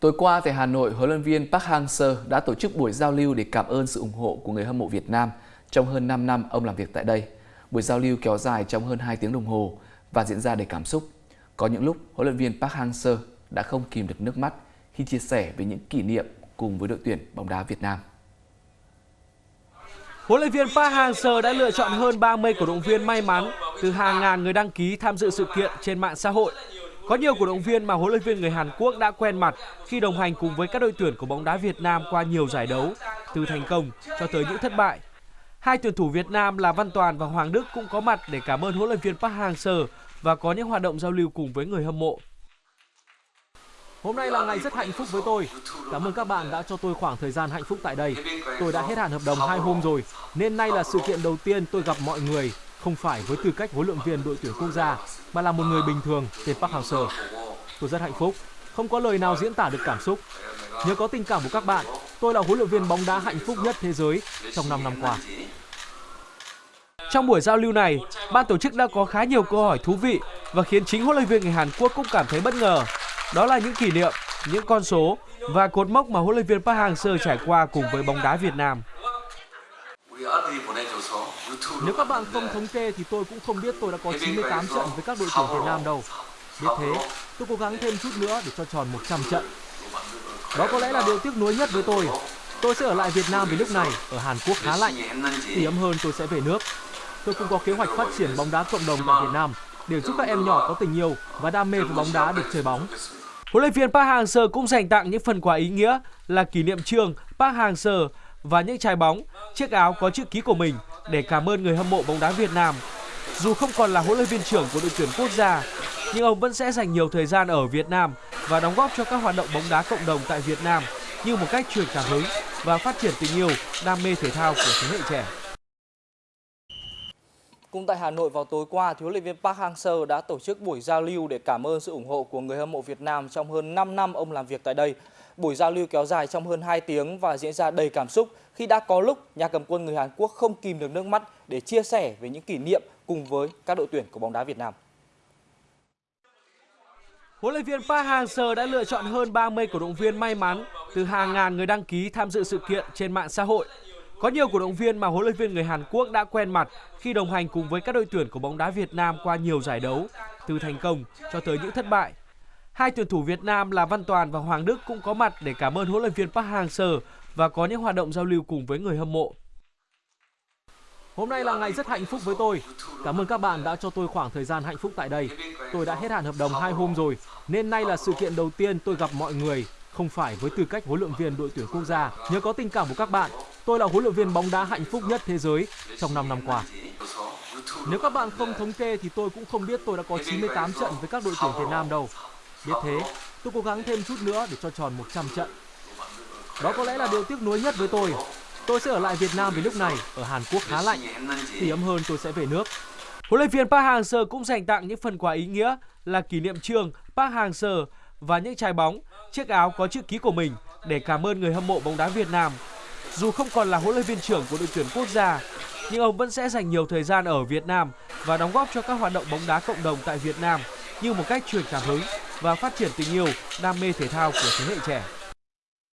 Tối qua tại Hà Nội, huấn luyện viên Park Hang-seo đã tổ chức buổi giao lưu để cảm ơn sự ủng hộ của người hâm mộ Việt Nam trong hơn 5 năm ông làm việc tại đây. Buổi giao lưu kéo dài trong hơn 2 tiếng đồng hồ và diễn ra đầy cảm xúc. Có những lúc huấn luyện viên Park Hang-seo đã không kìm được nước mắt khi chia sẻ về những kỷ niệm cùng với đội tuyển bóng đá Việt Nam. Huấn luyện viên Park Hang-seo đã lựa chọn hơn 30 cổ động viên may mắn từ hàng ngàn người đăng ký tham dự sự kiện trên mạng xã hội. Có nhiều cổ động viên mà huấn luyện viên người Hàn Quốc đã quen mặt khi đồng hành cùng với các đội tuyển của bóng đá Việt Nam qua nhiều giải đấu, từ thành công cho tới những thất bại. Hai tuyển thủ Việt Nam là Văn Toàn và Hoàng Đức cũng có mặt để cảm ơn huấn luyện viên Park Hang-seo và có những hoạt động giao lưu cùng với người hâm mộ. Hôm nay là ngày rất hạnh phúc với tôi. Cảm ơn các bạn đã cho tôi khoảng thời gian hạnh phúc tại đây. Tôi đã hết hạn hợp đồng hai hôm rồi, nên nay là sự kiện đầu tiên tôi gặp mọi người, không phải với tư cách huấn luyện viên đội tuyển quốc gia, mà là một người bình thường tên Park Hang-seo. Tôi rất hạnh phúc, không có lời nào diễn tả được cảm xúc. Nhớ có tình cảm của các bạn, tôi là huấn luyện viên bóng đá hạnh phúc nhất thế giới trong 5 năm qua. Trong buổi giao lưu này, ban tổ chức đã có khá nhiều câu hỏi thú vị và khiến chính huấn luyện viên người Hàn Quốc cũng cảm thấy bất ngờ. Đó là những kỷ niệm, những con số và cột mốc mà huấn luyện viên Park Hang-seo trải qua cùng với bóng đá Việt Nam. Nếu các bạn không thống kê thì tôi cũng không biết tôi đã có 98 trận với các đội tuyển Việt Nam đâu. Biết thế, tôi cố gắng thêm chút nữa để cho tròn 100 trận. Đó có lẽ là điều tiếc nuối nhất với tôi. Tôi sẽ ở lại Việt Nam vì lúc này ở Hàn Quốc khá lạnh. Thì ấm hơn tôi sẽ về nước. Tôi cũng có kế hoạch phát triển bóng đá cộng đồng tại Việt Nam để giúp các em nhỏ có tình yêu và đam mê với bóng đá được chơi bóng. Huấn luyện viên Park Hang-seo cũng dành tặng những phần quà ý nghĩa là kỷ niệm trương Park Hang-seo và những trái bóng, chiếc áo có chữ ký của mình để cảm ơn người hâm mộ bóng đá Việt Nam. Dù không còn là huấn luyện viên trưởng của đội tuyển quốc gia, nhưng ông vẫn sẽ dành nhiều thời gian ở Việt Nam và đóng góp cho các hoạt động bóng đá cộng đồng tại Việt Nam như một cách truyền cảm hứng và phát triển tình yêu, đam mê thể thao của thế hệ trẻ. Cũng tại Hà Nội vào tối qua, huấn luyện viên Park Hang-seo đã tổ chức buổi giao lưu để cảm ơn sự ủng hộ của người hâm mộ Việt Nam trong hơn 5 năm ông làm việc tại đây. Buổi giao lưu kéo dài trong hơn 2 tiếng và diễn ra đầy cảm xúc khi đã có lúc nhà cầm quân người Hàn Quốc không kìm được nước mắt để chia sẻ về những kỷ niệm cùng với các đội tuyển của bóng đá Việt Nam. Huấn luyện viên Park Hang-seo đã lựa chọn hơn 30 cổ động viên may mắn từ hàng ngàn người đăng ký tham dự sự kiện trên mạng xã hội. Có nhiều cổ động viên mà huấn luyện viên người Hàn Quốc đã quen mặt khi đồng hành cùng với các đội tuyển của bóng đá Việt Nam qua nhiều giải đấu, từ thành công cho tới những thất bại. Hai tuyển thủ Việt Nam là Văn Toàn và Hoàng Đức cũng có mặt để cảm ơn huấn luyện viên Park Hang-seo và có những hoạt động giao lưu cùng với người hâm mộ. Hôm nay là ngày rất hạnh phúc với tôi. Cảm ơn các bạn đã cho tôi khoảng thời gian hạnh phúc tại đây. Tôi đã hết hạn hợp đồng hai hôm rồi, nên nay là sự kiện đầu tiên tôi gặp mọi người, không phải với tư cách huấn luyện viên đội tuyển quốc gia. Nhờ có tình cảm của các bạn, tôi là huấn luyện viên bóng đá hạnh phúc nhất thế giới trong 5 năm qua. Nếu các bạn không thống kê thì tôi cũng không biết tôi đã có 98 trận với các đội tuyển Việt Nam đâu. Biết thế, tôi cố gắng thêm chút nữa để cho tròn 100 trận. Đó có lẽ là điều tiếc nuối nhất với tôi. Tôi sẽ ở lại Việt Nam vì lúc này ở Hàn Quốc khá lạnh. Thì ấm hơn tôi sẽ về nước. Huấn luyện viên Park Hang-seo cũng dành tặng những phần quà ý nghĩa là kỷ niệm trương Park Hang-seo và những trái bóng, chiếc áo có chữ ký của mình để cảm ơn người hâm mộ bóng đá Việt Nam. Dù không còn là huấn luyện viên trưởng của đội tuyển quốc gia, nhưng ông vẫn sẽ dành nhiều thời gian ở Việt Nam và đóng góp cho các hoạt động bóng đá cộng đồng tại Việt Nam như một cách truyền cảm hứng và phát triển tình yêu, đam mê thể thao của thế hệ trẻ.